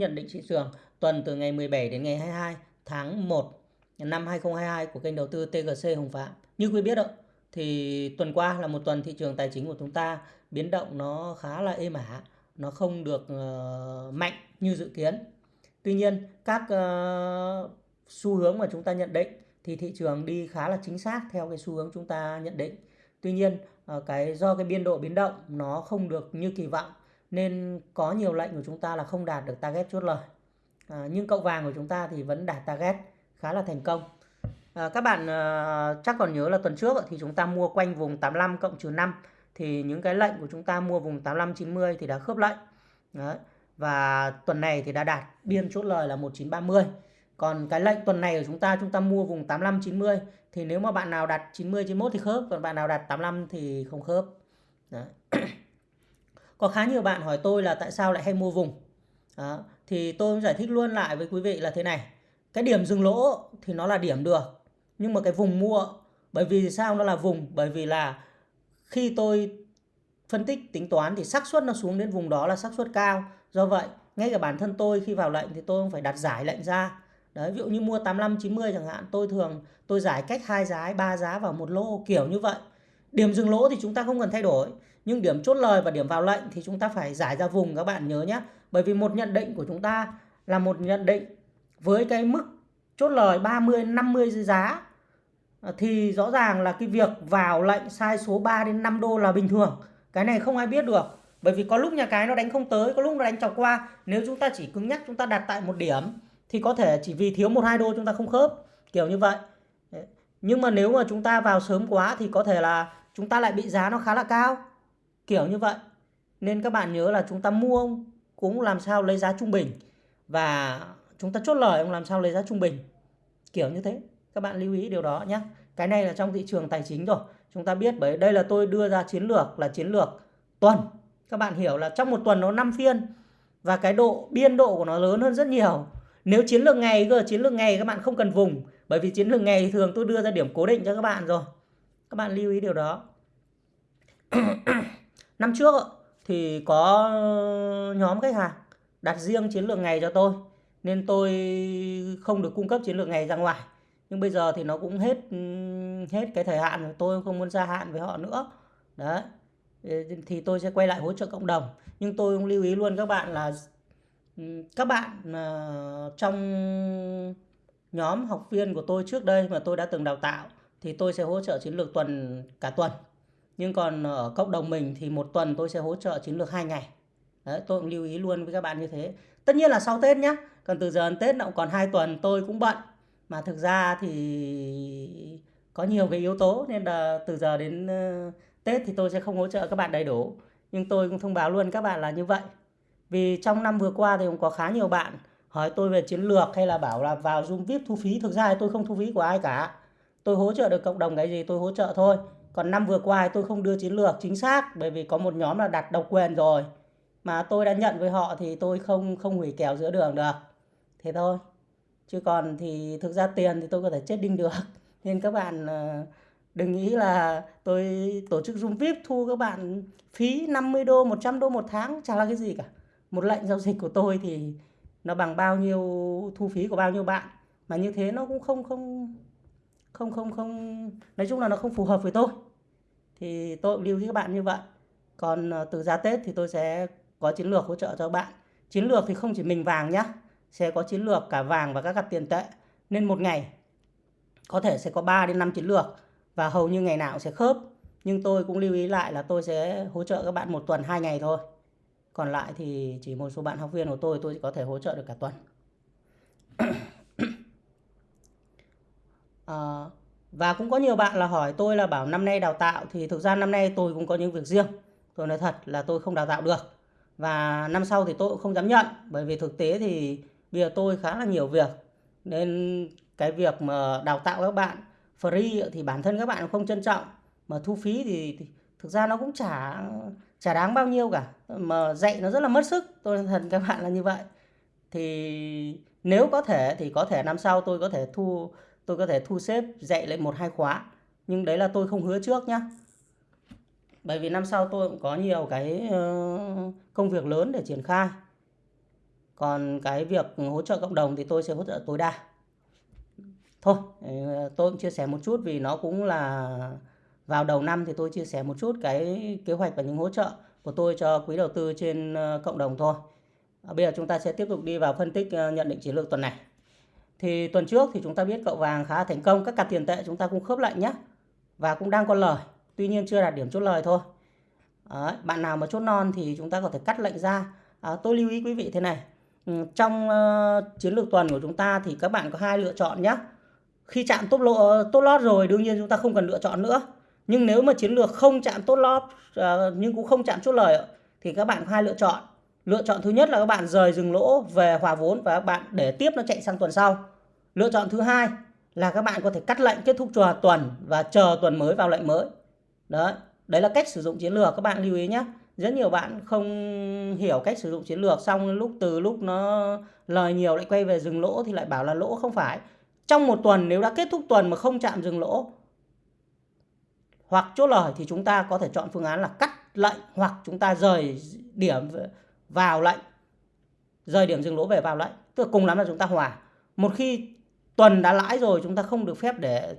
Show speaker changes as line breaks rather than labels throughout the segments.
Nhận định thị trường tuần từ ngày 17 đến ngày 22 tháng 1 năm 2022 của kênh đầu tư TGC Hồng Phạm. Như quý biết ạ, thì tuần qua là một tuần thị trường tài chính của chúng ta biến động nó khá là êm ả, nó không được uh, mạnh như dự kiến. Tuy nhiên, các uh, xu hướng mà chúng ta nhận định thì thị trường đi khá là chính xác theo cái xu hướng chúng ta nhận định. Tuy nhiên, uh, cái do cái biên độ biến động nó không được như kỳ vọng nên có nhiều lệnh của chúng ta là không đạt được target chốt lời. À, nhưng cậu vàng của chúng ta thì vẫn đạt target khá là thành công. À, các bạn à, chắc còn nhớ là tuần trước thì chúng ta mua quanh vùng 85 cộng trừ 5 thì những cái lệnh của chúng ta mua vùng 85 90 thì đã khớp lệnh. Đấy. và tuần này thì đã đạt biên chốt lời là 1930 còn cái lệnh tuần này của chúng ta chúng ta mua vùng 85 90 thì nếu mà bạn nào đặt 90 91 thì khớp còn bạn nào đặt 85 thì không khớp. Đấy. có khá nhiều bạn hỏi tôi là tại sao lại hay mua vùng. Đó. thì tôi giải thích luôn lại với quý vị là thế này. Cái điểm dừng lỗ thì nó là điểm được, nhưng mà cái vùng mua, bởi vì sao nó là vùng? Bởi vì là khi tôi phân tích tính toán thì xác suất nó xuống đến vùng đó là xác suất cao. Do vậy, ngay cả bản thân tôi khi vào lệnh thì tôi không phải đặt giải lệnh ra. Đấy, ví dụ như mua 85 90 chẳng hạn, tôi thường, tôi giải cách hai giá, ba giá vào một lô, kiểu như vậy. Điểm dừng lỗ thì chúng ta không cần thay đổi nhưng điểm chốt lời và điểm vào lệnh thì chúng ta phải giải ra vùng các bạn nhớ nhé bởi vì một nhận định của chúng ta là một nhận định với cái mức chốt lời 30 50 giá ờ, thì rõ ràng là cái việc vào lệnh sai số 3 đến 5 đô là bình thường. Cái này không ai biết được. Bởi vì có lúc nhà cái nó đánh không tới, có lúc nó đánh chọc qua. Nếu chúng ta chỉ cứng nhắc, chúng ta đặt tại một điểm thì có thể chỉ vì thiếu một, hai đô chúng ta không khớp. Kiểu như vậy. Nhưng mà nếu mà chúng ta vào sớm quá thì có thể là chúng ta lại bị giá nó khá là cao kiểu như vậy. Nên các bạn nhớ là chúng ta mua cũng làm sao lấy giá trung bình và chúng ta chốt lời cũng làm sao lấy giá trung bình. Kiểu như thế. Các bạn lưu ý điều đó nhé cái này là trong thị trường tài chính rồi. Chúng ta biết bởi đây là tôi đưa ra chiến lược, là chiến lược tuần. Các bạn hiểu là trong một tuần nó 5 phiên và cái độ biên độ của nó lớn hơn rất nhiều. Nếu chiến lược ngày cơ, chiến lược ngày các bạn không cần vùng. Bởi vì chiến lược ngày thường tôi đưa ra điểm cố định cho các bạn rồi. Các bạn lưu ý điều đó. năm trước thì có ờ, nhóm khách hàng đặt riêng chiến lược ngày cho tôi, nên tôi không được cung cấp chiến lược ngày ra ngoài. Nhưng bây giờ thì nó cũng hết ừ, hết cái thời hạn rồi, tôi không muốn gia hạn với họ nữa. Đấy, thì tôi sẽ quay lại hỗ trợ cộng đồng. Nhưng tôi cũng lưu ý luôn các bạn là ừ, các bạn ờ, trong nhóm học viên của tôi trước đây mà tôi đã từng đào tạo thì tôi sẽ hỗ trợ chiến lược tuần, cả tuần nhưng còn ở cộng đồng mình thì một tuần tôi sẽ hỗ trợ chiến lược hai ngày. Đấy, tôi cũng lưu ý luôn với các bạn như thế. Tất nhiên là sau tết nhé còn từ giờ đến tết nó còn hai tuần tôi cũng bận. Mà thực ra thì có nhiều cái yếu tố nên là từ giờ đến ờ, tết thì tôi sẽ không hỗ trợ các bạn đầy đủ. Nhưng tôi cũng thông báo luôn các bạn là như vậy. Vì trong năm vừa qua thì cũng có khá nhiều bạn hỏi tôi về chiến lược hay là bảo là vào Zoom VIP thu phí. Thực ra thì tôi không thu phí của ai cả. Tôi hỗ trợ được cộng đồng cái gì tôi hỗ trợ thôi còn năm vừa qua tôi không đưa chiến lược chính xác, bởi vì có một nhóm là đặt độc quyền rồi. Mà tôi đã nhận với họ thì tôi không không hủy kèo giữa đường được. Thế thôi. Chứ còn thì thực ra tiền thì tôi có thể chết đinh được. Nên các bạn ờ, đừng nghĩ là tôi tổ chức Zoom VIP thu các bạn phí 50 đô 100 đô một tháng, chả là cái gì cả. Một lệnh giao dịch của tôi thì nó bằng bao nhiêu, thu phí của bao nhiêu bạn. Mà như thế nó cũng không không không không không. Nói chung là nó không phù hợp với tôi. Thì tôi cũng lưu ý các bạn như vậy. Còn ờ, từ giá Tết thì tôi sẽ có chiến lược hỗ trợ cho bạn. Chiến lược thì không chỉ mình vàng nhá. Sẽ có chiến lược cả vàng và các cặp tiền tệ. Nên một ngày có thể sẽ có 3 đến 5 chiến lược và hầu như ngày nào cũng sẽ khớp. Nhưng tôi cũng lưu ý lại là tôi sẽ hỗ trợ các bạn một tuần, hai ngày thôi. Còn lại thì chỉ một số bạn học viên của tôi tôi có thể hỗ trợ được cả tuần à, và cũng có nhiều bạn là hỏi tôi là bảo năm nay đào tạo thì thực ra năm nay tôi cũng có những việc riêng. Tôi nói thật là tôi không đào tạo được. Và năm sau thì tôi cũng không dám nhận bởi vì thực tế thì bây giờ tôi khá là nhiều việc. Nên cái việc mà đào tạo các bạn free thì bản thân các bạn không trân trọng. Mà thu phí thì, thì thực ra nó cũng chả chả đáng bao nhiêu cả. Mà dạy nó rất là mất sức tôi thật các bạn là như vậy. Thì nếu có thể thì có thể năm sau tôi có thể thu tôi có thể thu xếp dạy lại một, hai khóa. Nhưng đấy là tôi không hứa trước nhá. Bởi vì năm sau tôi cũng có nhiều cái ờ, công việc lớn để triển khai. Còn cái việc hỗ trợ cộng đồng thì tôi sẽ hỗ trợ tối đa. Thôi ờ, tôi cũng chia sẻ một chút vì nó cũng là vào đầu năm thì tôi chia sẻ một chút cái kế hoạch và những hỗ trợ của tôi cho quý đầu tư trên ờ, cộng đồng thôi. Bây giờ chúng ta sẽ tiếp tục đi vào phân tích nhận định chiến lược tuần này thì tuần trước thì chúng ta biết cậu vàng khá thành công. Các cặp tiền tệ chúng ta cũng khớp lệnh nhé và cũng đang có lời. Tuy nhiên chưa đạt điểm chốt lời thôi. Đấy, bạn nào mà chốt non thì chúng ta có thể cắt lệnh ra. À, tôi lưu ý quý vị thế này. Ừ, trong uh, chiến lược tuần của chúng ta thì các bạn có hai lựa chọn nhé khi chạm tốt lộ tốt lót rồi đương nhiên chúng ta không cần lựa chọn nữa. Nhưng nếu mà chiến lược không chạm tốt lót uh, nhưng cũng không chạm chốt lời thì các bạn có hai lựa chọn lựa chọn thứ nhất là các bạn rời dừng lỗ về hòa vốn và các bạn để tiếp nó chạy sang tuần sau. Lựa chọn thứ hai là các bạn có thể cắt lệnh kết thúc chùa tuần và chờ tuần mới vào lệnh mới. Đấy đấy là cách sử dụng chiến lược, các bạn lưu ý nhé rất nhiều bạn không hiểu cách sử dụng chiến lược, xong lúc từ lúc nó lời nhiều lại quay về dừng lỗ thì lại bảo là lỗ không phải. Trong một tuần nếu đã kết thúc tuần mà không chạm dừng lỗ hoặc chốt lời thì chúng ta có thể chọn phương án là cắt lệnh hoặc chúng ta rời điểm vào lệnh. Rời điểm dừng lỗ về vào lệnh. Tức là cùng lắm là chúng ta hòa. Một khi tuần đã lãi rồi chúng ta không được phép để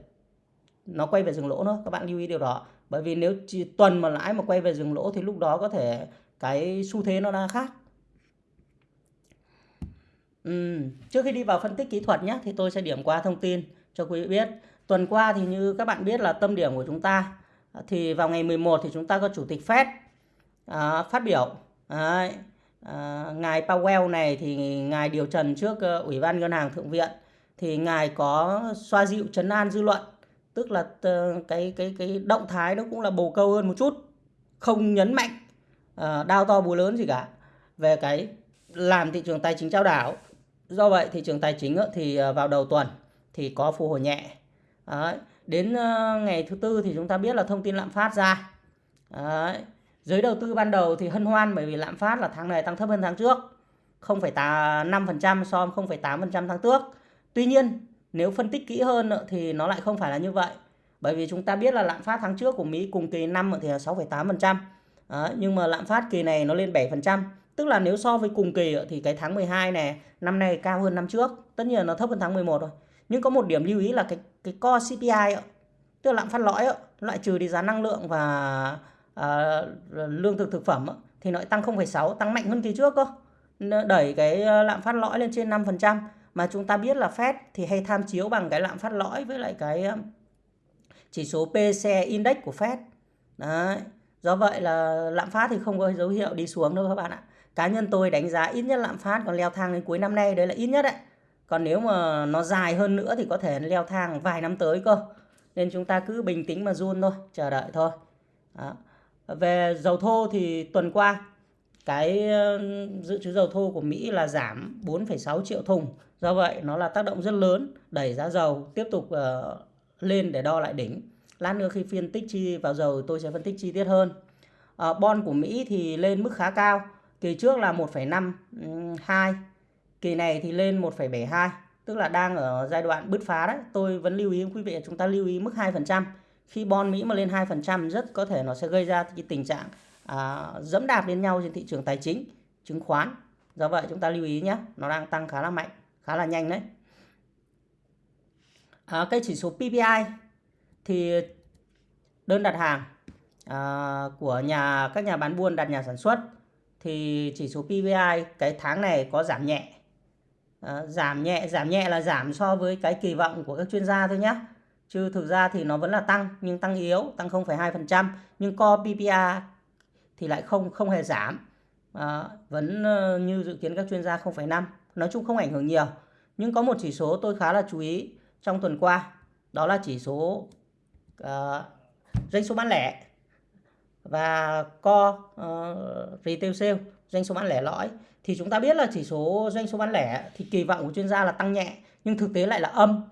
nó quay về dừng lỗ nữa. Các bạn lưu ý điều đó. Bởi vì nếu chỉ tuần mà lãi mà quay về dừng lỗ thì lúc đó có thể cái xu thế nó đang khác. Ừ. trước khi đi vào phân tích kỹ thuật nhé thì tôi sẽ điểm qua thông tin cho quý vị biết. Tuần qua thì như các bạn biết là tâm điểm của chúng ta thì vào ngày 11 thì chúng ta có chủ tịch Fed à, phát biểu. Đấy. À, ngài Powell này thì ngài điều trần trước uh, ủy ban ngân hàng thượng viện thì ngài có xoa dịu chấn an dư luận tức là uh, cái cái cái động thái nó cũng là bồ câu hơn một chút không nhấn mạnh uh, đao to búa lớn gì cả về cái làm thị trường tài chính trao đảo do vậy thị trường tài chính thì vào đầu tuần thì có phục hồi nhẹ Đấy. đến ngày thứ tư thì chúng ta biết là thông tin lạm phát ra Đấy giới đầu tư ban đầu thì hân hoan bởi vì lạm phát là tháng này tăng thấp hơn tháng trước 0,5% so với 0,8% tháng trước Tuy nhiên nếu phân tích kỹ hơn thì nó lại không phải là như vậy. Bởi vì chúng ta biết là lạm phát tháng trước của Mỹ cùng kỳ năm thì là 6,8%. Đó, nhưng mà lạm phát kỳ này nó lên 7%. Tức là nếu so với cùng kỳ thì cái tháng 12 này năm nay cao hơn năm trước. Tất nhiên nó thấp hơn tháng 11 rồi. Nhưng có một điểm lưu ý là cái cái core CPI tức là lạm phát lõi loại trừ đi giá năng lượng và à, lương thực thực phẩm thì nó tăng 0,6 tăng mạnh hơn kỳ trước cơ. Đẩy cái ờ, lạm phát lõi lên trên 5% mà chúng ta biết là Fed thì hay tham chiếu bằng cái lạm phát lõi với lại cái chỉ số PCE Index của Fed. Đấy. Do vậy là lạm phát thì không có dấu hiệu đi xuống đâu các bạn ạ. Cá nhân tôi đánh giá ít nhất lạm phát còn leo thang đến cuối năm nay đấy là ít nhất đấy. Còn nếu mà nó dài hơn nữa thì có thể leo thang vài năm tới cơ. Nên chúng ta cứ bình tĩnh mà run thôi, chờ đợi thôi. Đó. Về dầu thô thì tuần qua cái ờ, dự trữ dầu thô của Mỹ là giảm 4,6 triệu thùng. Do vậy nó là tác động rất lớn đẩy giá dầu tiếp tục uh, lên để đo lại đỉnh. Lát nữa khi phiên tích chi vào dầu tôi sẽ phân tích chi tiết hơn. Uh, bon của Mỹ thì lên mức khá cao. Kỳ trước là 1,52, kỳ này thì lên 1,72, tức là đang ở giai đoạn bứt phá đấy. Tôi vẫn lưu ý quý vị chúng ta lưu ý mức 2%. Khi bon Mỹ mà lên 2% rất có thể nó sẽ gây ra cái tình trạng à, dẫm đạp lên nhau trên thị trường tài chính chứng khoán. Do vậy chúng ta lưu ý nhé nó đang tăng khá là mạnh khá là nhanh đấy. À, cái chỉ số PPI thì đơn đặt hàng à, của nhà các nhà bán buôn đặt nhà sản xuất thì chỉ số PPI cái tháng này có giảm nhẹ. À, giảm nhẹ giảm nhẹ là giảm so với cái kỳ vọng của các chuyên gia thôi nhé chứ thực ra thì nó vẫn là tăng nhưng tăng yếu tăng 0,2% nhưng core PPA thì lại không không hề giảm. À, vẫn ờ, như dự kiến các chuyên gia 0,5 nói chung không ảnh hưởng nhiều. Nhưng có một chỉ số tôi khá là chú ý trong tuần qua đó là chỉ số uh, doanh số bán lẻ. Và co uh, retail sale doanh số bán lẻ lõi. Thì chúng ta biết là chỉ số doanh số bán lẻ thì kỳ vọng của chuyên gia là tăng nhẹ nhưng thực tế lại là âm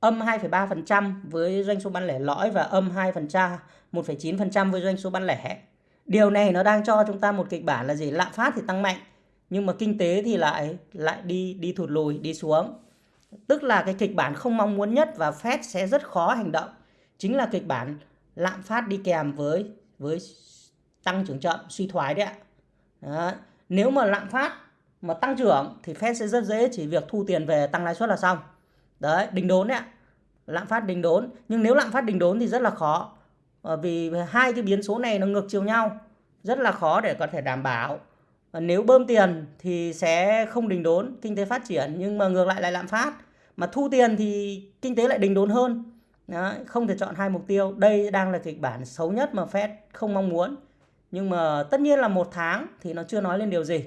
âm 2,3% với doanh số bán lẻ lõi và âm 2% 1,9% với doanh số bán lẻ Điều này nó đang cho chúng ta một kịch bản là gì? Lạm phát thì tăng mạnh nhưng mà kinh tế thì lại lại đi đi thụt lùi, đi xuống. Tức là cái kịch bản không mong muốn nhất và Fed sẽ rất khó hành động. Chính là kịch bản lạm phát đi kèm với với tăng trưởng chậm, suy thoái đấy ạ. Đó. Nếu mà lạm phát mà tăng trưởng thì Fed sẽ rất dễ chỉ việc thu tiền về tăng lãi suất là xong. Đấy, đình đốn đấy ạ. Lạm phát đình đốn, nhưng nếu lạm phát đình đốn thì rất là khó. Ờ, vì hai cái biến số này nó ngược chiều nhau, rất là khó để có thể đảm bảo. Ờ, nếu bơm tiền thì sẽ không đình đốn, kinh tế phát triển nhưng mà ngược lại lại lạm phát. Mà thu tiền thì kinh tế lại đình đốn hơn. Đấy, không thể chọn hai mục tiêu. Đây đang là kịch bản xấu nhất mà Fed không mong muốn. Nhưng mà tất nhiên là một tháng thì nó chưa nói lên điều gì.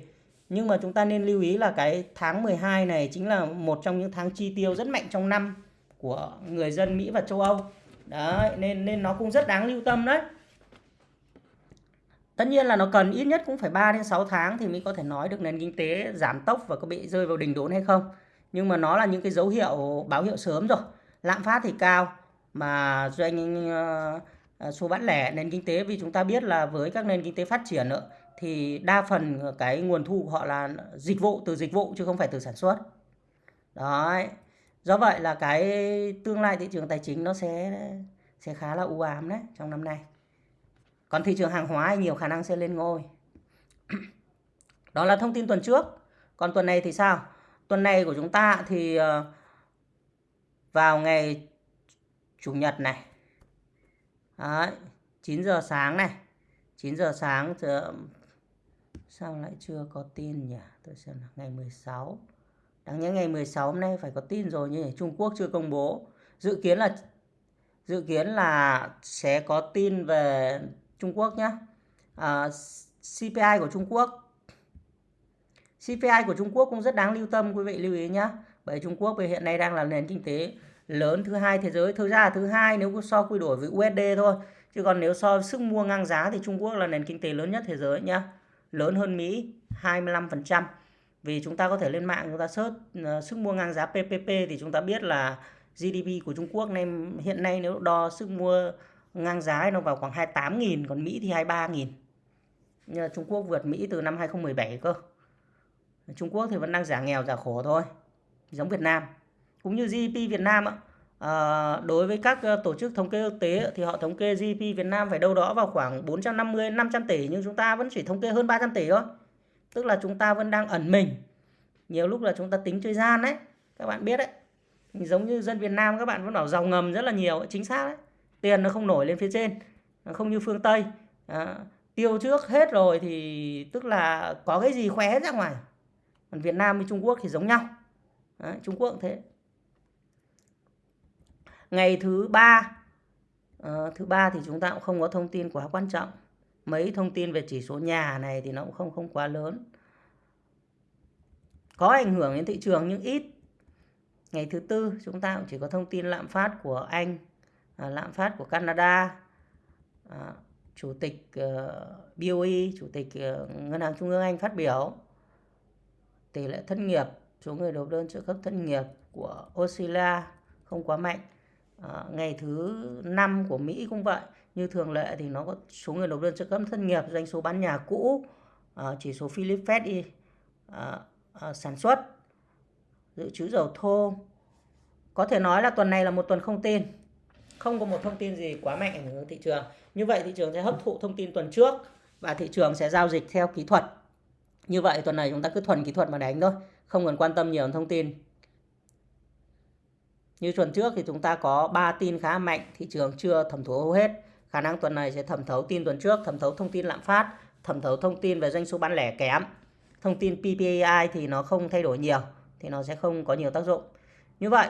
Nhưng mà chúng ta nên lưu ý là cái tháng 12 này chính là một trong những tháng chi tiêu rất mạnh trong năm của người dân Mỹ và châu Âu. Đấy, nên nên nó cũng rất đáng lưu tâm đấy. Tất nhiên là nó cần ít nhất cũng phải 3 đến 6 tháng thì mới có thể nói được nền kinh tế giảm tốc và có bị rơi vào đỉnh đốn hay không. Nhưng mà nó là những cái dấu hiệu báo hiệu sớm rồi. Lạm phát thì cao mà doanh uh, số bán lẻ nền kinh tế vì chúng ta biết là với các nền kinh tế phát triển nữa thì đa phần cái nguồn thu của họ là dịch vụ từ dịch vụ chứ không phải từ sản xuất. Đấy. Do vậy là cái tương lai thị trường tài chính nó sẽ sẽ khá là u ám đấy trong năm nay. Còn thị trường hàng hóa nhiều khả năng sẽ lên ngôi. Đó là thông tin tuần trước. Còn tuần này thì sao? Tuần này của chúng ta thì ờ, vào ngày chủ nhật này. Đấy, 9 giờ sáng này. 9 giờ sáng sao lại chưa có tin nhỉ? Tôi xem là ngày 16. Đáng nhẽ ngày 16 hôm nay phải có tin rồi nhưng Trung Quốc chưa công bố. Dự kiến là dự kiến là sẽ có tin về Trung Quốc nhé. À, CPI của Trung Quốc CPI của Trung Quốc cũng rất đáng lưu tâm quý vị lưu ý nhé. Bởi Trung Quốc hiện nay đang là nền kinh tế lớn thứ hai thế giới. Thực ra là thứ hai nếu so quy đổi với USD thôi. Chứ còn nếu so sức mua ngang giá thì Trung Quốc là nền kinh tế lớn nhất thế giới nhé. Lớn hơn Mỹ 25%. Vì chúng ta có thể lên mạng chúng ta search uh, sức mua ngang giá PPP thì chúng ta biết là GDP của Trung Quốc nên hiện nay nếu đo sức mua ngang giá nó vào khoảng 28.000 còn Mỹ thì 23.000. Nhưng Trung Quốc vượt Mỹ từ năm 2017 cơ. Trung Quốc thì vẫn đang giả nghèo giả khổ thôi. Giống Việt Nam. Cũng như GDP Việt Nam ạ. À, đối với các ờ, tổ chức thống kê quốc tế thì họ thống kê GDP Việt Nam phải đâu đó vào khoảng 450 500 tỷ nhưng chúng ta vẫn chỉ thống kê hơn 300 tỷ thôi. Tức là chúng ta vẫn đang ẩn mình. Nhiều lúc là chúng ta tính chơi gian đấy. Các bạn biết đấy. Giống như dân Việt Nam các bạn vẫn bảo giàu ngầm rất là nhiều. Chính xác đấy. Tiền nó không nổi lên phía trên. Không như phương Tây. À, tiêu trước hết rồi thì tức là có cái gì khỏe hết ra ngoài. Còn Việt Nam với Trung Quốc thì giống nhau. Đấy, Trung Quốc cũng thế. Ngày thứ ba. À, thứ ba thì chúng ta cũng không có thông tin quá quan trọng. Mấy thông tin về chỉ số nhà này thì nó cũng không không quá lớn. Có ảnh hưởng đến thị trường nhưng ít. Ngày thứ tư chúng ta cũng chỉ có thông tin lạm phát của Anh à, lạm phát của Canada. À, chủ tịch ờ, uh, BOE chủ tịch uh, ngân hàng trung ương Anh phát biểu. Tỷ lệ thất nghiệp số người nộp đơn trợ cấp thất nghiệp của Australia không quá mạnh à, ngày thứ năm của Mỹ cũng vậy. Như thường lệ thì nó có số người nộp đơn trợ cấp thất nghiệp doanh số bán nhà cũ ờ, chỉ số Philip Fed đi ờ, sản xuất dự trữ dầu thô. Có thể nói là tuần này là một tuần không tin. Không có một thông tin gì quá mạnh ảnh hưởng thị trường. Như vậy thị trường sẽ hấp thụ thông tin tuần trước và thị trường sẽ giao dịch theo kỹ thuật. Như vậy tuần này chúng ta cứ thuần kỹ thuật mà đánh thôi không cần quan tâm nhiều thông tin như tuần trước thì chúng ta có 3 tin khá mạnh thị trường chưa thẩm thấu hầu hết khả năng tuần này sẽ thẩm thấu tin tuần trước, thẩm thấu thông tin lạm phát, thẩm thấu thông tin về doanh số bán lẻ kém. Thông tin PPI thì nó không thay đổi nhiều, thì nó sẽ không có nhiều tác dụng. Như vậy,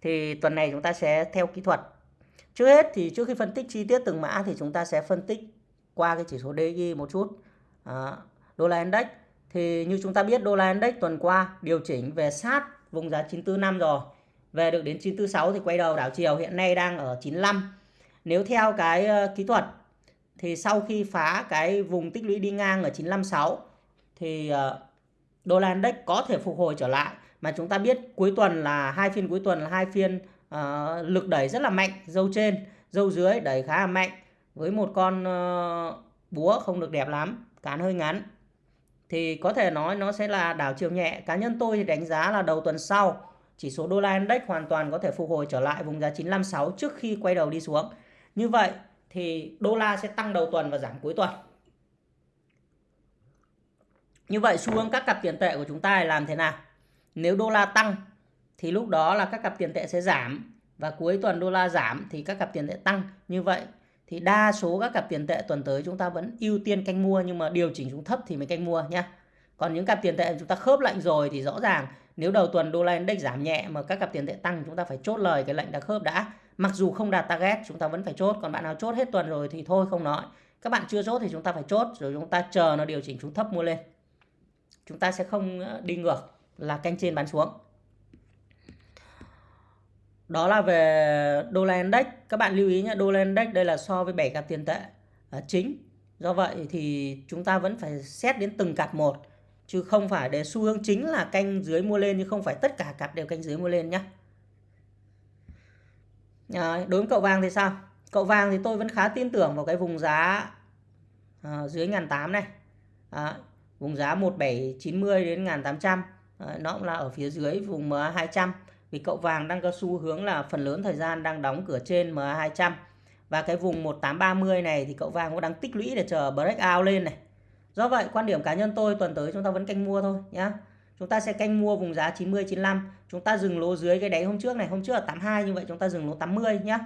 thì tuần này chúng ta sẽ theo kỹ thuật. Trước hết thì trước khi phân tích chi tiết từng mã thì chúng ta sẽ phân tích qua cái chỉ số DXY một chút. À, đô la index thì như chúng ta biết đô la index tuần qua điều chỉnh về sát vùng giá 945 rồi. Về được đến 946 thì quay đầu đảo chiều hiện nay đang ở 95 nếu theo cái ờ, kỹ thuật thì sau khi phá cái vùng tích lũy đi ngang ở 956 thì ờ, đô la index có thể phục hồi trở lại. Mà chúng ta biết cuối tuần là hai phiên cuối tuần là hai phiên uh, lực đẩy rất là mạnh dâu trên dâu dưới đẩy khá là mạnh. Với một con uh, búa không được đẹp lắm cán hơi ngắn. Thì có thể nói nó sẽ là đảo chiều nhẹ. Cá nhân tôi thì đánh giá là đầu tuần sau chỉ số đô la index hoàn toàn có thể phục hồi trở lại vùng giá 956 trước khi quay đầu đi xuống. Như vậy thì đô la sẽ tăng đầu tuần và giảm cuối tuần. như vậy xu hướng các cặp tiền tệ của chúng ta làm thế nào? Nếu đô la tăng thì lúc đó là các cặp tiền tệ sẽ giảm và cuối tuần đô la giảm thì các cặp tiền tệ tăng. Như vậy thì đa số các cặp tiền tệ tuần tới chúng ta vẫn ưu tiên canh mua nhưng mà điều chỉnh xuống thấp thì mới canh mua nhé còn những cặp tiền tệ chúng ta khớp lệnh rồi thì rõ ràng nếu đầu tuần đô la index giảm nhẹ mà các cặp tiền tệ tăng, chúng ta phải chốt lời cái lệnh đã khớp đã. Mặc dù không đạt target, chúng ta vẫn phải chốt. Còn bạn nào chốt hết tuần rồi thì thôi, không nói. Các bạn chưa chốt thì chúng ta phải chốt, rồi chúng ta chờ nó điều chỉnh xuống thấp mua lên. Chúng ta sẽ không ờ, đi ngược là canh trên bán xuống. Đó là về đô la index. Các bạn lưu ý nhé đô la index đây là so với 7 cặp tiền tệ ờ, chính. Do vậy thì chúng ta vẫn phải xét đến từng cặp một chứ không phải để xu hướng chính là canh dưới mua lên nhưng không phải tất cả cặp đều canh dưới mua lên nhé à, đối với cậu vàng thì sao? Cậu vàng thì tôi vẫn khá tin tưởng vào cái vùng giá à, dưới ngàn tám này. À, vùng giá 1790 đến 1800 à, ờ, nó cũng là ở phía dưới vùng MA 200 vì cậu vàng đang có xu hướng là phần lớn thời gian đang đóng cửa trên MA200 và cái vùng 1830 này thì cậu vàng cũng đang tích lũy để chờ breakout lên này. Do vậy quan điểm cá nhân tôi tuần tới chúng ta vẫn canh mua thôi nhá. Chúng ta sẽ canh mua vùng giá 90 95, chúng ta dừng lỗ dưới cái đáy hôm trước này, hôm trước là 82 như vậy chúng ta dừng lỗ 80 nhá.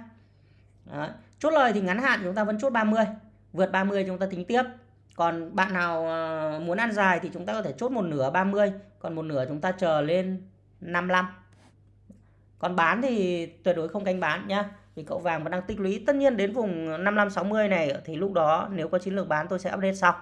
Đấy. Chốt lời thì ngắn hạn chúng ta vẫn chốt 30, vượt 30 chúng ta tính tiếp. Còn bạn nào ờ, muốn ăn dài thì chúng ta có thể chốt một nửa 30, còn một nửa chúng ta chờ lên 55 còn bán thì tuyệt đối không canh bán nhá vì cậu vàng vẫn đang tích lũy tất nhiên đến vùng 55 60 này thì lúc đó nếu có chiến lược bán tôi sẽ update sau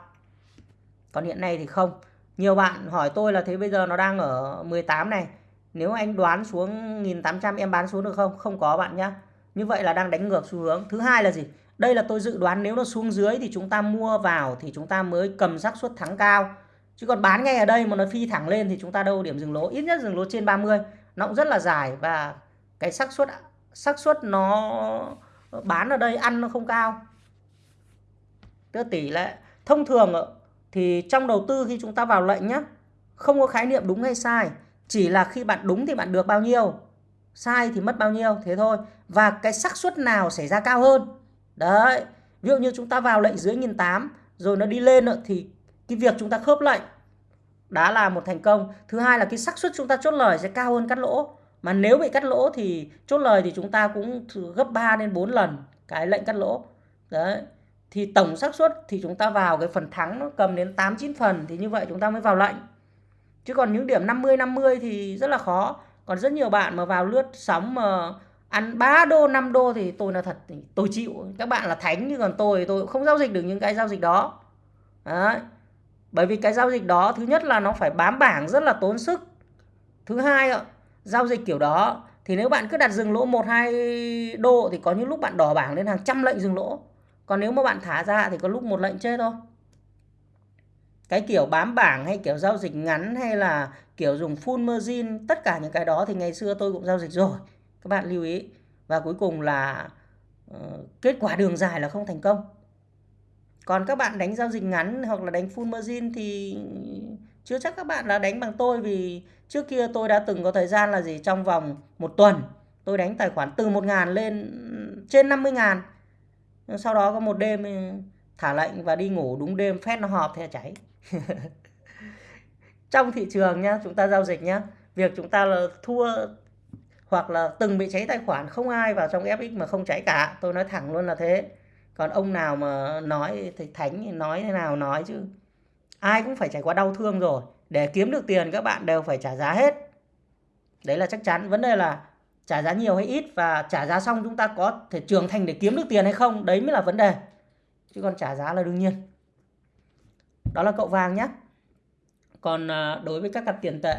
còn hiện nay thì không. Nhiều bạn hỏi tôi là thế bây giờ nó đang ở 18 này. Nếu anh đoán xuống 1800 em bán xuống được không? Không có bạn nhá. Như vậy là đang đánh ngược xu hướng. Thứ hai là gì? Đây là tôi dự đoán nếu nó xuống dưới thì chúng ta mua vào thì chúng ta mới cầm xác suất thắng cao. Chứ còn bán ngay ở đây mà nó phi thẳng lên thì chúng ta đâu điểm dừng lỗ. Ít nhất dừng lỗ trên 30 nó cũng rất là dài và cái xác suất xác suất nó bán ở đây ăn nó không cao. Tức tỷ lệ thông thường thì trong đầu tư khi chúng ta vào lệnh nhé, không có khái niệm đúng hay sai chỉ là khi bạn đúng thì bạn được bao nhiêu sai thì mất bao nhiêu thế thôi. Và cái xác suất nào xảy ra cao hơn? Đấy ví dụ như chúng ta vào lệnh dưới nghìn tám rồi nó đi lên thì cái việc chúng ta khớp lệnh đã là một thành công. Thứ hai là cái xác suất chúng ta chốt lời sẽ cao hơn cắt lỗ. Mà nếu bị cắt lỗ thì chốt lời thì chúng ta cũng gấp 3 đến 4 lần cái lệnh cắt lỗ. Đấy thì tổng xác suất thì chúng ta vào cái phần thắng nó cầm đến 8 9 phần, thì như vậy chúng ta mới vào lệnh. Chứ còn những điểm 50 50 thì rất là khó. Còn rất nhiều bạn mà vào lướt sóng mà ăn 3 đô 5 đô thì tôi là thật tôi chịu. Các bạn là thánh, nhưng còn tôi tôi không giao dịch được những cái giao dịch đó. Đấy. Bởi vì cái giao dịch đó, thứ nhất là nó phải bám bảng rất là tốn sức. Thứ hai ạ, giao dịch kiểu đó, thì nếu bạn cứ đặt dừng lỗ 1 2 đô thì có những lúc bạn đỏ bảng lên hàng trăm lệnh dừng lỗ. Còn nếu mà bạn thả ra thì có lúc một lệnh chết thôi. Cái kiểu bám bảng hay kiểu giao dịch ngắn hay là kiểu dùng full margin tất cả những cái đó thì ngày xưa tôi cũng giao dịch rồi. Các bạn lưu ý. Và cuối cùng là uh, kết quả đường dài là không thành công còn các bạn đánh giao dịch ngắn hoặc là đánh full margin thì chưa chắc các bạn đã đánh bằng tôi vì trước kia tôi đã từng có thời gian là gì trong vòng một tuần tôi đánh tài khoản từ 1 ngàn lên trên 50 ngàn sau đó có một đêm thả lệnh và đi ngủ đúng đêm phép nó họp thì cháy. Trong thị trường nhá, chúng ta giao dịch nhá, việc chúng ta là thua hoặc là từng bị cháy tài khoản, không ai vào trong FX mà không cháy cả. Tôi nói thẳng luôn là thế. Còn ông nào mà nói thì thánh thì nói thế nào nói chứ. Ai cũng phải trải qua đau thương rồi. Để kiếm được tiền, các bạn đều phải trả giá hết. Đấy là chắc chắn. Vấn đề là trả giá nhiều hay ít và trả giá xong chúng ta có thể trưởng thành để kiếm được tiền hay không, đấy mới là vấn đề. Chứ còn trả giá là đương nhiên. Đó là cậu vàng nhé còn à, đối với các cặp tiền tệ.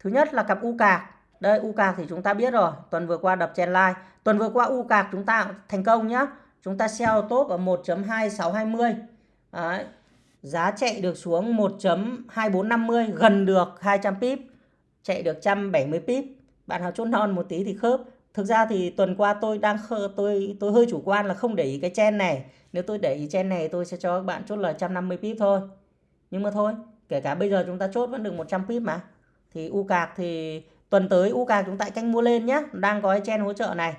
Thứ nhất là cặp u cạc đây, u cạc thì chúng ta biết rồi. Tuần vừa qua đập chen line. Tuần vừa qua u cạc chúng ta thành công nhá. Chúng ta sell top ở 1.2620 Đấy. giá chạy được xuống 1.2450 gần được 200 pip chạy được 170 pip. Bạn nào chốt non một tí thì khớp. Thực ra thì tuần qua tôi đang khơ, tôi tôi hơi chủ quan là không để ý cái chen này. Nếu tôi để ý chen này, tôi sẽ cho các bạn chốt là 150 pip thôi. Nhưng mà thôi, kể cả bây giờ chúng ta chốt vẫn được 100 pip mà. Thì u cạc thì tuần tới u cạc chúng ta canh mua lên nhé đang có cái chen hỗ trợ này.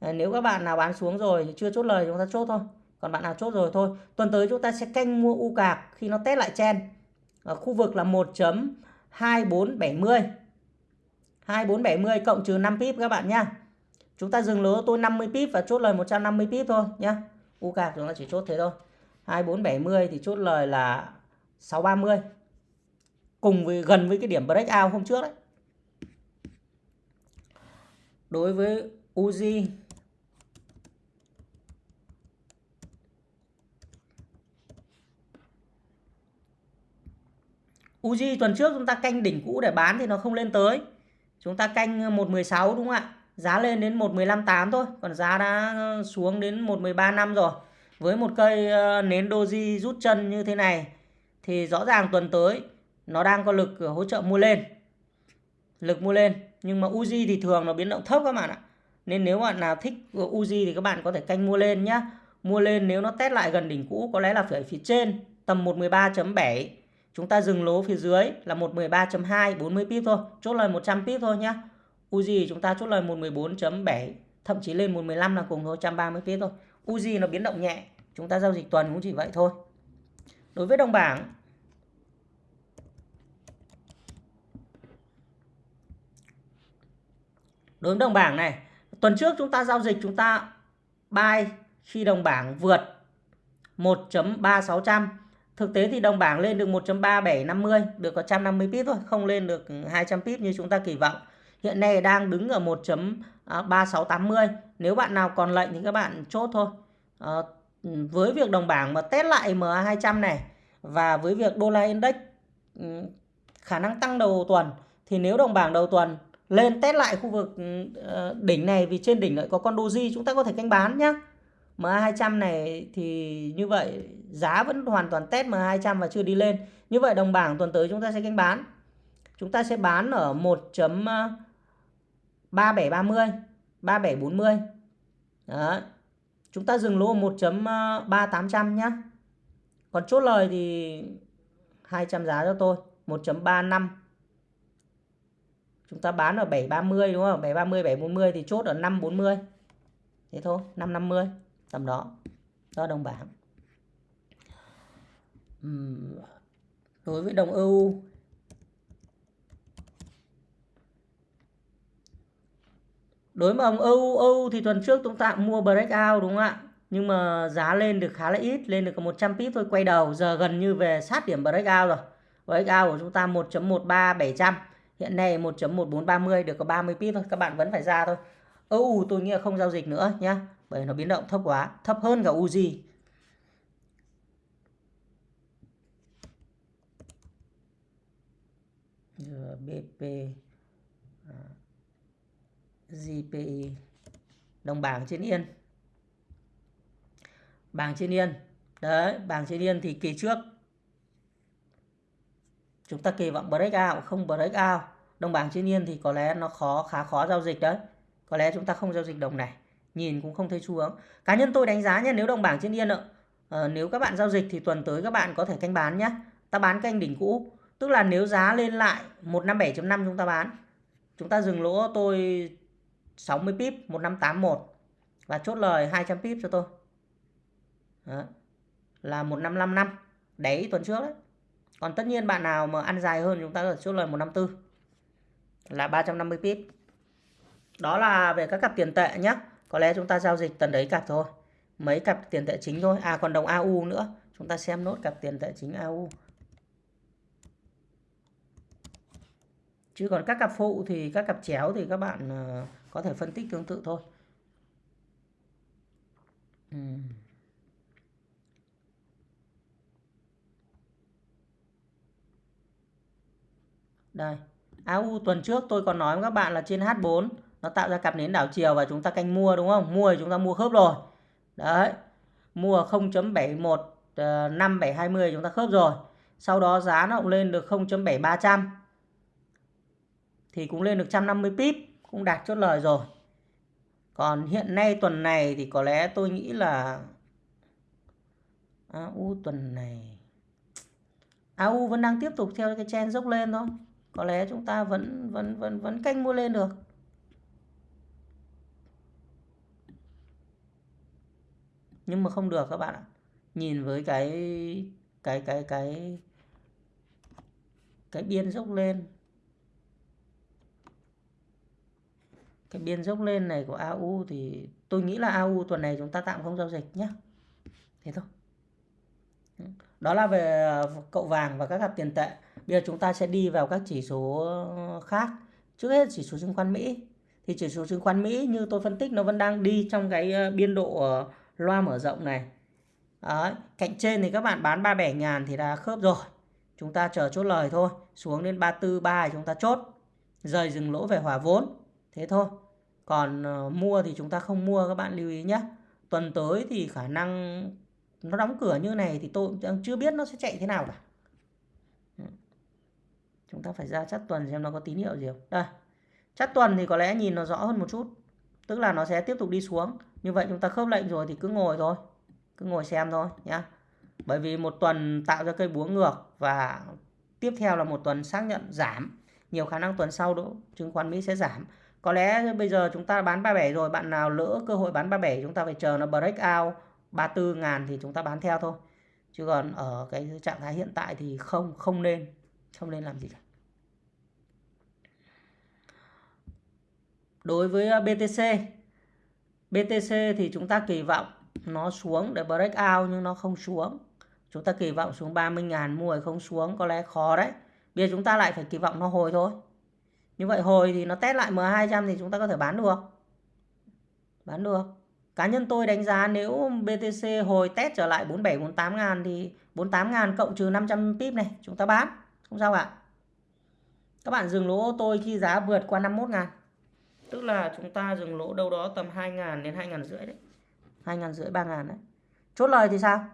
Ờ, nếu các bạn nào bán xuống rồi chưa chốt lời chúng ta chốt thôi. Còn bạn nào chốt rồi thôi. Tuần tới chúng ta sẽ canh mua u cạc khi nó test lại chen. Ở khu vực là 1.2470 2470 cộng trừ 5 pip các bạn nhá. Chúng ta dừng lỗ tôi 50 pip và chốt lời 150 pip thôi nhá. U cạc chúng ta chỉ chốt thế thôi. 2470 thì chốt lời là 630 cùng với, gần với cái điểm breakout hôm trước đấy. Đối với Uzi Uzi tuần trước chúng ta canh đỉnh cũ để bán thì nó không lên tới. Chúng ta canh ờ, 116 đúng không ạ? Giá lên đến 1158 thôi, còn giá đã ờ, xuống đến 1135 rồi. Với một cây ờ, nến doji rút chân như thế này thì rõ ràng tuần tới nó đang có lực hỗ trợ mua lên. Lực mua lên, nhưng mà Uzi thì thường nó biến động thấp các bạn ạ. Nên nếu bạn nào thích Uzi thì các bạn có thể canh mua lên nhá. Mua lên nếu nó test lại gần đỉnh cũ có lẽ là phải phía trên tầm 113.7 Chúng ta dừng lỗ phía dưới là 113.2 40 pip thôi, chốt lời 100 pip thôi nhá. Uzi chúng ta chốt lời 114.7, thậm chí lên 115 là cùng thôi 130 pip thôi. Uzi nó biến động nhẹ, chúng ta giao dịch tuần cũng chỉ vậy thôi. Đối với đồng bảng Đối với đồng bảng này, tuần trước chúng ta giao dịch chúng ta buy khi đồng bảng vượt 1.3600 Thực tế thì đồng bảng lên được 1.3750, được có 150 pip thôi, không lên được 200 pip như chúng ta kỳ vọng. Hiện nay đang đứng ở 1.3680. Nếu bạn nào còn lệnh thì các bạn chốt thôi. À, với việc đồng bảng mà test lại MA200 này và với việc đô la index ừ, khả năng tăng đầu tuần thì nếu đồng bảng đầu tuần lên test lại khu vực ừ, ờ, đỉnh này vì trên đỉnh lại có con doji chúng ta có thể canh bán nhé. MA200 này thì như vậy giá vẫn hoàn toàn test MA200 và chưa đi lên. Như vậy đồng bảng tuần tới chúng ta sẽ canh bán. Chúng ta sẽ bán ở 1.3730, 3740. Đó. Chúng ta dừng lỗ 1.3800 nhá. Còn chốt lời thì 200 giá cho tôi, 1.35. Chúng ta bán ở 730 đúng không? 730 740 thì chốt ở 540. Thế thôi, 550 tầm đó. Đó, đồng bảng. Đối với đồng EU đối với đồng EU EU thì tuần trước chúng ta mua breakout, đúng không ạ? Nhưng mà giá lên được khá là ít, lên được có 100 pip thôi, quay đầu. Giờ gần như về sát điểm breakout rồi. Breakout của chúng ta 1.13700 hiện nay 1.1430 được có 30 pip thôi. Các bạn vẫn phải ra thôi. EU tôi nghĩ là không giao dịch nữa nhé bởi nó biến động thấp quá thấp hơn cả Uzi BP à, GPI đồng bảng trên yên. Bảng trên yên. Đấy bảng trên yên thì kỳ trước. Chúng ta kỳ vọng break out không break out, đồng bảng trên yên thì có lẽ nó khó khá khó giao dịch đấy. Có lẽ chúng ta không giao dịch đồng này nhìn cũng không thấy xu hướng cá nhân tôi đánh giá nhé nếu đồng bảng trên yên ạ à, nếu các bạn giao dịch thì tuần tới các bạn có thể canh bán nhé ta bán canh đỉnh cũ. Tức là nếu giá lên lại 157.5 chúng ta bán. Chúng ta dừng lỗ tôi 60 pip 1581 và chốt lời 200 pip cho tôi. Đó. là 1555 đấy tuần trước đấy. Còn tất nhiên bạn nào mà ăn dài hơn chúng ta có chốt lời 154 là 350 pip. Đó là về các cặp tiền tệ nhé có lẽ chúng ta giao dịch tần đấy cặp thôi. Mấy cặp tiền tệ chính thôi. À còn đồng AU nữa. Chúng ta xem nốt cặp tiền tệ chính AU chứ còn các cặp phụ thì, các cặp chéo thì các bạn ờ, có thể phân tích tương tự thôi. Đây. AU tuần trước tôi còn nói với các bạn là trên H4 nó tạo ra cặp nến đảo chiều và chúng ta canh mua, đúng không? Mua thì chúng ta mua khớp rồi. Đấy. Mua 0.71 5720 ờ, chúng ta khớp rồi. Sau đó giá nó cũng lên được 0.7300 thì cũng lên được 150 pip, cũng đạt chốt lời rồi. Còn hiện nay tuần này thì có lẽ tôi nghĩ là AU tuần này AU vẫn đang tiếp tục theo cái chen dốc lên thôi. Có lẽ chúng ta vẫn vẫn vẫn vẫn canh mua lên được. Nhưng mà không được các bạn ạ. Nhìn với cái cái cái cái cái biên dốc lên. Cái biên dốc lên này của AU thì tôi nghĩ là AU tuần này chúng ta tạm không giao dịch nhé thế thôi. Đó là về cậu vàng và các cặp tiền tệ. Bây giờ chúng ta sẽ đi vào các chỉ số khác. Trước hết chỉ số chứng khoán Mỹ. Thì chỉ số chứng khoán Mỹ như tôi phân tích nó vẫn đang đi trong cái biên độ loa mở rộng này. Đấy, cạnh trên thì các bạn bán 37 ngàn thì đã khớp rồi. Chúng ta chờ chốt lời thôi xuống đến 34 3 chúng ta chốt. Rời dừng lỗ về hòa vốn thế thôi. Còn uh, mua thì chúng ta không mua các bạn lưu ý nhé tuần tới thì khả năng nó đóng cửa như này thì tôi cũng chưa biết nó sẽ chạy thế nào cả. Ừ. Chúng ta phải ra chắt tuần xem nó có tín hiệu gì không. Đây chắt tuần thì có lẽ nhìn nó rõ hơn một chút tức là nó sẽ tiếp tục đi xuống như vậy chúng ta khớp lệnh rồi thì cứ ngồi thôi, cứ ngồi xem thôi nhá. Bởi vì một tuần tạo ra cây búa ngược và tiếp theo là một tuần xác nhận giảm. Nhiều khả năng tuần sau đó chứng khoán Mỹ sẽ giảm. Có lẽ bây giờ chúng ta bán 37 rồi, bạn nào lỡ cơ hội bán 37 chúng ta phải chờ nó break out 34 ngàn thì chúng ta bán theo thôi. Chứ còn ở cái trạng thái hiện tại thì không không nên không nên làm gì cả. Đối với ờ, BTC BTC thì chúng ta kỳ vọng nó xuống để break out nhưng nó không xuống. Chúng ta kỳ vọng xuống 30.000 mua không xuống, có lẽ khó đấy. Bây giờ chúng ta lại phải kỳ vọng nó hồi thôi. Như vậy hồi thì nó test lại M200 thì chúng ta có thể bán được. Bán được. Cá nhân tôi đánh giá nếu BTC hồi test trở lại 47 48 ngàn thì 48 ngàn cộng trừ 500 pip này, chúng ta bán. Không sao ạ. các bạn dừng lỗ tôi khi giá vượt qua 51 ngàn tức là chúng ta dừng lỗ đâu đó tầm 2.000 đến 2 ngàn rưỡi đấy. 2 ngàn rưỡi 3.000 đấy. Chốt lời thì sao?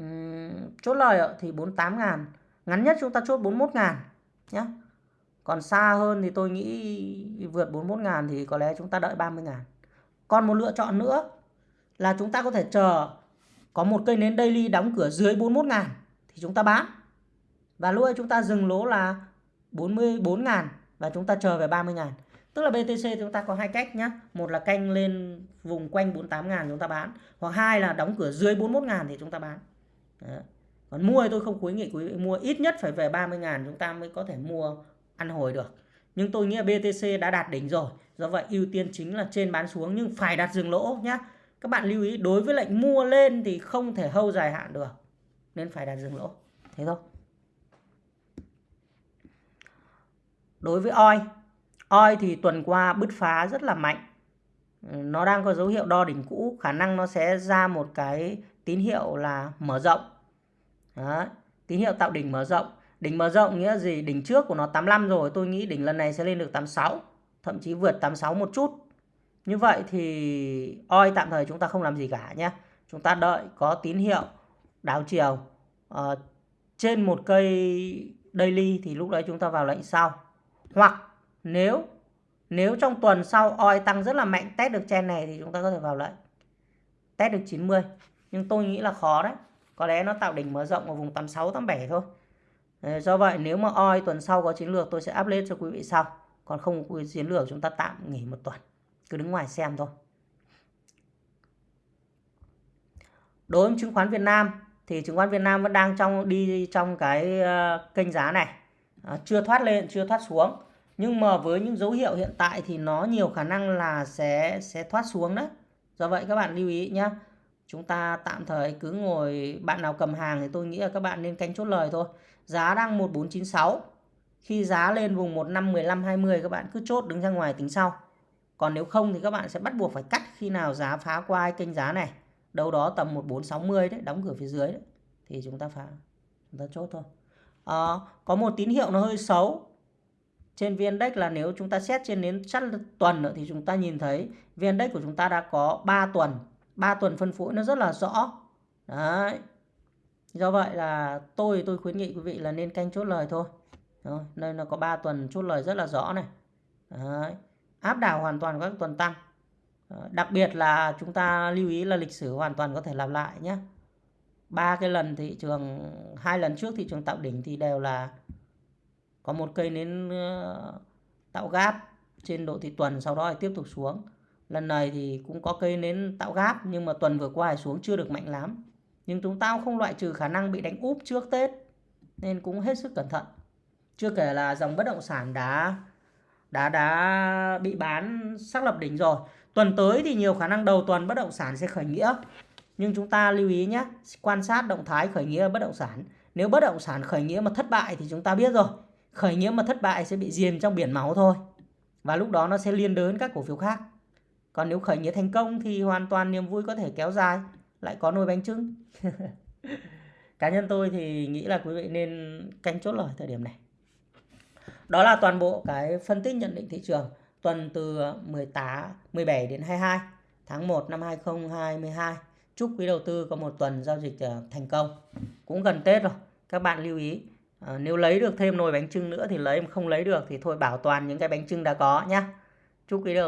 Uhm, chốt lời thì 48.000 ngắn nhất chúng ta chốt 41.000 nhé còn xa hơn thì tôi nghĩ vượt 41.000 thì có lẽ chúng ta đợi 30.000 còn một lựa chọn nữa là chúng ta có thể chờ có một cây nến daily đóng cửa dưới 41 ngàn thì chúng ta bán. Và lúc ấy chúng ta dừng lỗ là 44 ngàn và chúng ta chờ về 30 ngàn. Tức là BTC chúng ta có hai cách nhá Một là canh lên vùng quanh 48 ngàn chúng ta bán. Hoặc hai là đóng cửa dưới 41 ngàn thì chúng ta bán. Đó. Còn mua thì tôi không khuyến nghị quý vị mua ít nhất phải về 30 ngàn chúng ta mới có thể mua ăn hồi được. Nhưng tôi nghĩ là BTC đã đạt đỉnh rồi. Do vậy ưu tiên chính là trên bán xuống nhưng phải đặt dừng lỗ nhá Các bạn lưu ý, đối với lệnh mua lên thì không thể hâu dài hạn được. Nên phải đặt dừng lỗ. Thế thôi. Đối với oi. Oi thì tuần qua bứt phá rất là mạnh. Ừ, nó đang có dấu hiệu đo đỉnh cũ. Khả năng nó sẽ ra một cái tín hiệu là mở rộng. Đó. Tín hiệu tạo đỉnh mở rộng. Đỉnh mở rộng nghĩa gì? Đỉnh trước của nó 85 rồi. Tôi nghĩ đỉnh lần này sẽ lên được 86 thậm chí vượt 86 một chút. Như vậy thì oi tạm thời chúng ta không làm gì cả nhé. Chúng ta đợi có tín hiệu đảo chiều uh, trên một cây daily thì lúc đấy chúng ta vào lệnh sau. Hoặc nếu nếu trong tuần sau oi tăng rất là mạnh test được chen này thì chúng ta có thể vào lệnh. Test được 90. Nhưng tôi nghĩ là khó đấy. Có lẽ nó tạo đỉnh mở rộng ở vùng 86 87 thôi. Do vậy nếu mà oi tuần sau có chiến lược tôi sẽ up lên cho quý vị sau còn không có chiến lược chúng ta tạm nghỉ một tuần cứ đứng ngoài xem thôi đối với chứng khoán Việt Nam thì chứng khoán Việt Nam vẫn đang trong đi trong cái uh, kênh giá này uh, chưa thoát lên chưa thoát xuống nhưng mà với những dấu hiệu hiện tại thì nó nhiều khả năng là sẽ sẽ thoát xuống đấy do vậy các bạn lưu ý nhé chúng ta tạm thời cứ ngồi bạn nào cầm hàng thì tôi nghĩ là các bạn nên canh chốt lời thôi giá đang 1496 khi giá lên vùng 15 15 20 các bạn cứ chốt đứng ra ngoài tính sau. Còn nếu không thì các bạn sẽ bắt buộc phải cắt khi nào giá phá qua kênh giá này. Đâu đó tầm 1460 đấy, đóng cửa phía dưới đấy thì chúng ta phá chúng ta chốt thôi. À, có một tín hiệu nó hơi xấu trên VN Index là nếu chúng ta xét trên đến chắc tuần nữa thì chúng ta nhìn thấy VN Index của chúng ta đã có 3 tuần, 3 tuần phân phối nó rất là rõ. Đấy. Do vậy là tôi tôi khuyến nghị quý vị là nên canh chốt lời thôi. Rồi, đây là có 3 tuần chốt lời rất là rõ này. Đấy. Áp đảo hoàn toàn các tuần tăng. Đặc biệt là chúng ta lưu ý là lịch sử hoàn toàn có thể lặp lại nhé. Ba cái lần thị trường, hai lần trước thị trường tạo đỉnh thì đều là có một cây nến tạo gáp trên độ thị tuần, sau đó thì tiếp tục xuống. lần này thì cũng có cây nến tạo gáp, nhưng mà tuần vừa qua xuống chưa được mạnh lắm. Nhưng chúng ta cũng không loại trừ khả năng bị đánh úp trước Tết, nên cũng hết sức cẩn thận. Chưa kể là dòng bất động sản đã đã đã bị bán, xác lập đỉnh rồi. Tuần tới thì nhiều khả năng đầu tuần bất động sản sẽ khởi nghĩa. Nhưng chúng ta lưu ý nhé, quan sát động thái khởi nghĩa bất động sản. Nếu bất động sản khởi nghĩa mà thất bại thì chúng ta biết rồi khởi nghĩa mà thất bại sẽ bị diềm trong biển máu thôi. Và lúc đó nó sẽ liên đới các cổ phiếu khác. Còn nếu khởi nghĩa thành công thì hoàn toàn niềm vui có thể kéo dài, lại có nồi bánh trưng. Cá nhân tôi thì nghĩ là quý vị nên canh chốt lời thời điểm này. Đó là toàn bộ cái phân tích nhận định thị trường tuần từ 18 17 đến 22 tháng 1 năm 2022 chúc quý đầu tư có một tuần giao dịch ờ, thành công. Cũng gần Tết rồi, các bạn lưu ý à, nếu lấy được thêm nồi bánh trưng nữa thì lấy không lấy được thì thôi bảo toàn những cái bánh trưng đã có nhé chúc quý đầu